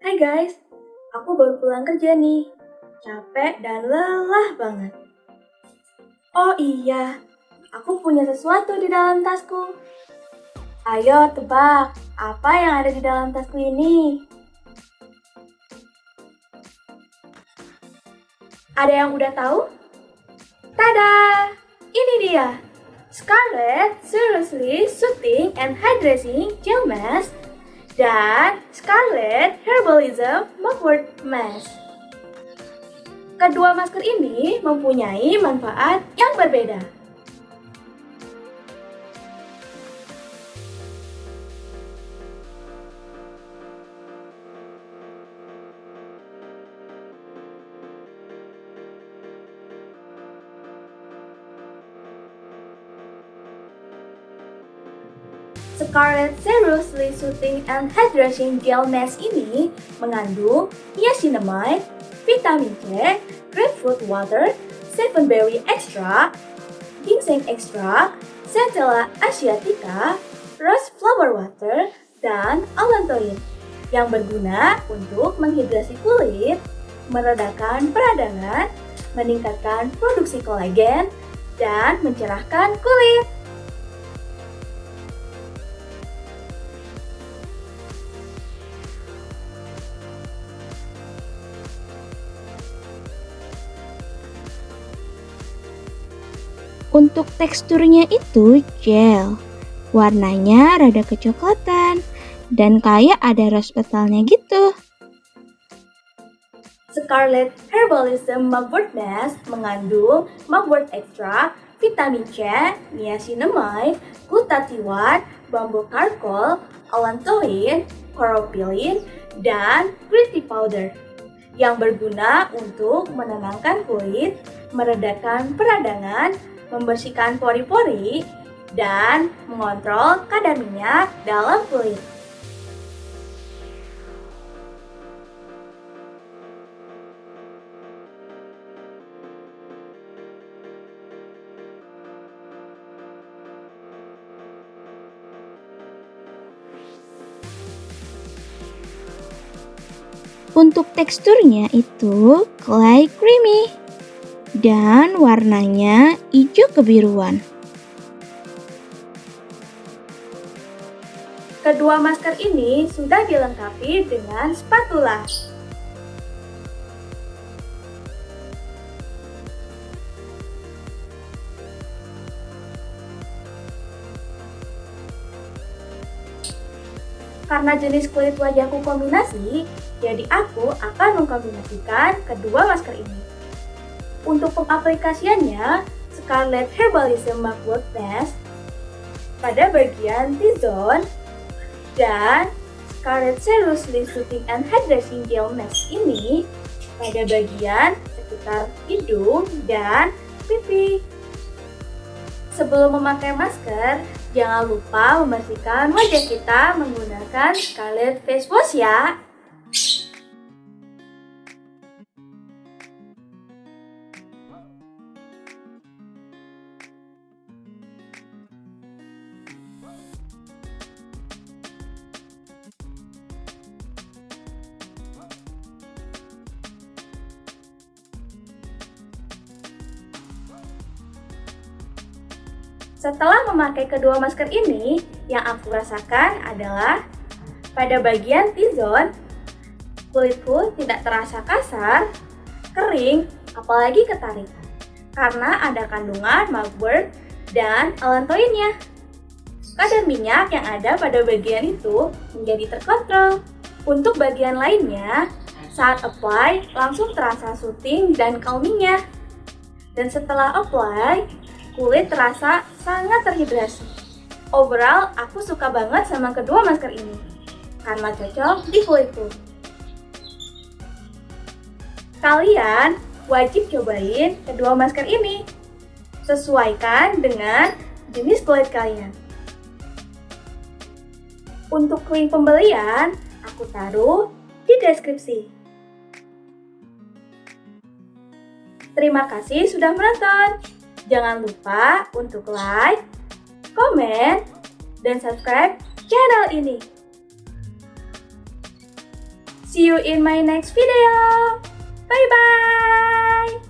Hai guys, aku baru pulang kerja nih. Capek dan lelah banget. Oh iya, aku punya sesuatu di dalam tasku. Ayo tebak, apa yang ada di dalam tasku ini? Ada yang udah tahu? Tada! Ini dia! Scarlett Seriously Soothing and Hydrating Gel Mask dan Scarlett Herbalism Mugwort Mask. Kedua masker ini mempunyai manfaat yang berbeda. Scarlett Seriously Soothing and Hydration Gel Mask ini mengandung niacinamide, vitamin C, grapefruit water, seven berry extract, ginseng extract, Centella asiatica, rose flower water, dan allantoin yang berguna untuk menghidrasi kulit, meredakan peradangan, meningkatkan produksi kolagen, dan mencerahkan kulit. Untuk teksturnya itu gel. Warnanya rada kecoklatan dan kayak ada rose petalnya gitu. Scarlet Herbalism Mugwort Mask mengandung mugwort extract, vitamin C, niacinamide, glutathione, bambu charcoal, allantoin, chlorophyllin, dan tea powder yang berguna untuk menenangkan kulit, meredakan peradangan, membersihkan pori-pori, dan mengontrol kadar minyak dalam kulit. Untuk teksturnya itu clay creamy dan warnanya hijau kebiruan. Kedua masker ini sudah dilengkapi dengan spatula. Karena jenis kulit wajahku kombinasi, jadi aku akan mengkombinasikan kedua masker ini. Untuk pengaplikasiannya, Scarlett Herbalism Mugwort Mask pada bagian T-zone dan Scarlett Seriously Soothing and Hydrating Gel Mask ini pada bagian sekitar hidung dan pipi. Sebelum memakai masker, jangan lupa membersihkan wajah kita menggunakan Scarlett Face Wash ya. Setelah memakai kedua masker ini, yang aku rasakan adalah pada bagian T-zone, kulitku tidak terasa kasar, kering, apalagi ketarik. Karena ada kandungan mugwort dan allantoinnya. Kadar minyak yang ada pada bagian itu menjadi terkontrol. Untuk bagian lainnya, saat apply langsung terasa soothing dan calmingnya. Dan setelah apply, kulit terasa sangat terhidrasi. Overall, aku suka banget sama kedua masker ini karena cocok di kulitku. Kalian wajib cobain kedua masker ini. Sesuaikan dengan jenis kulit kalian. Untuk link pembelian, aku taruh di deskripsi. Terima kasih sudah menonton. Jangan lupa untuk like, komen, dan subscribe channel ini. See you in my next video. Bye bye.